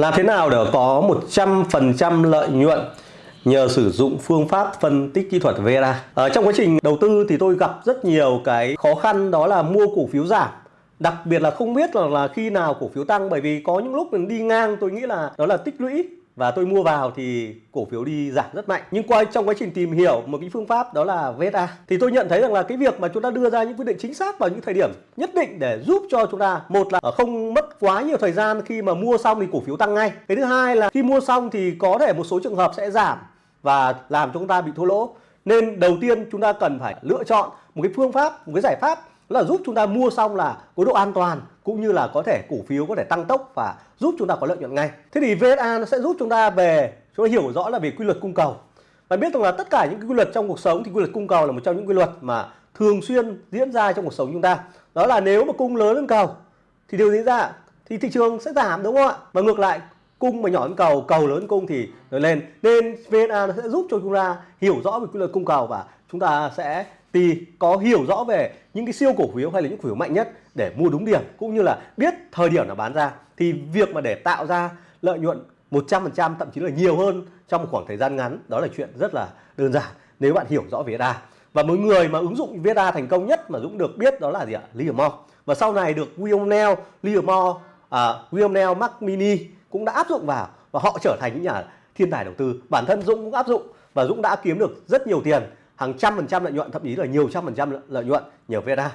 Làm thế nào để có 100% lợi nhuận nhờ sử dụng phương pháp phân tích kỹ thuật VERA? Ở trong quá trình đầu tư thì tôi gặp rất nhiều cái khó khăn đó là mua cổ phiếu giảm. Đặc biệt là không biết là, là khi nào cổ phiếu tăng bởi vì có những lúc mình đi ngang tôi nghĩ là đó là tích lũy và tôi mua vào thì cổ phiếu đi giảm rất mạnh. Nhưng qua, trong quá trình tìm hiểu một cái phương pháp đó là VSA, thì tôi nhận thấy rằng là cái việc mà chúng ta đưa ra những quyết định chính xác vào những thời điểm nhất định để giúp cho chúng ta, một là không mất quá nhiều thời gian khi mà mua xong thì cổ phiếu tăng ngay. Cái thứ hai là khi mua xong thì có thể một số trường hợp sẽ giảm và làm cho chúng ta bị thua lỗ. Nên đầu tiên chúng ta cần phải lựa chọn một cái phương pháp, một cái giải pháp là giúp chúng ta mua xong là có độ an toàn, cũng như là có thể cổ phiếu có thể tăng tốc và giúp chúng ta có lợi nhuận ngay. Thế thì VSA nó sẽ giúp chúng ta về, chúng ta hiểu rõ là về quy luật cung cầu. Và biết rằng là tất cả những cái quy luật trong cuộc sống thì quy luật cung cầu là một trong những quy luật mà thường xuyên diễn ra trong cuộc sống chúng ta. Đó là nếu mà cung lớn hơn cầu thì điều gì ra? Thì thị trường sẽ giảm, đúng không ạ? Và ngược lại cung mà nhỏ hơn cầu, cầu lớn hơn cung thì nó lên. Nên VNA nó sẽ giúp cho chúng ta hiểu rõ về quy luật cung cầu và chúng ta sẽ thì có hiểu rõ về những cái siêu cổ phiếu hay là những cổ phiếu mạnh nhất để mua đúng điểm cũng như là biết thời điểm là bán ra. Thì việc mà để tạo ra lợi nhuận 100% thậm chí là nhiều hơn trong một khoảng thời gian ngắn đó là chuyện rất là đơn giản nếu bạn hiểu rõ VSA và mỗi người mà ứng dụng VSA thành công nhất mà Dũng được biết đó là gì ạ? Livermore và sau này được William Neal Livermore à, William Neal Mac Mini cũng đã áp dụng vào và họ trở thành những nhà thiên tài đầu tư. Bản thân Dũng cũng áp dụng và Dũng đã kiếm được rất nhiều tiền, hàng trăm phần trăm lợi nhuận, thậm chí là nhiều trăm phần trăm lợi nhuận nhờ VSA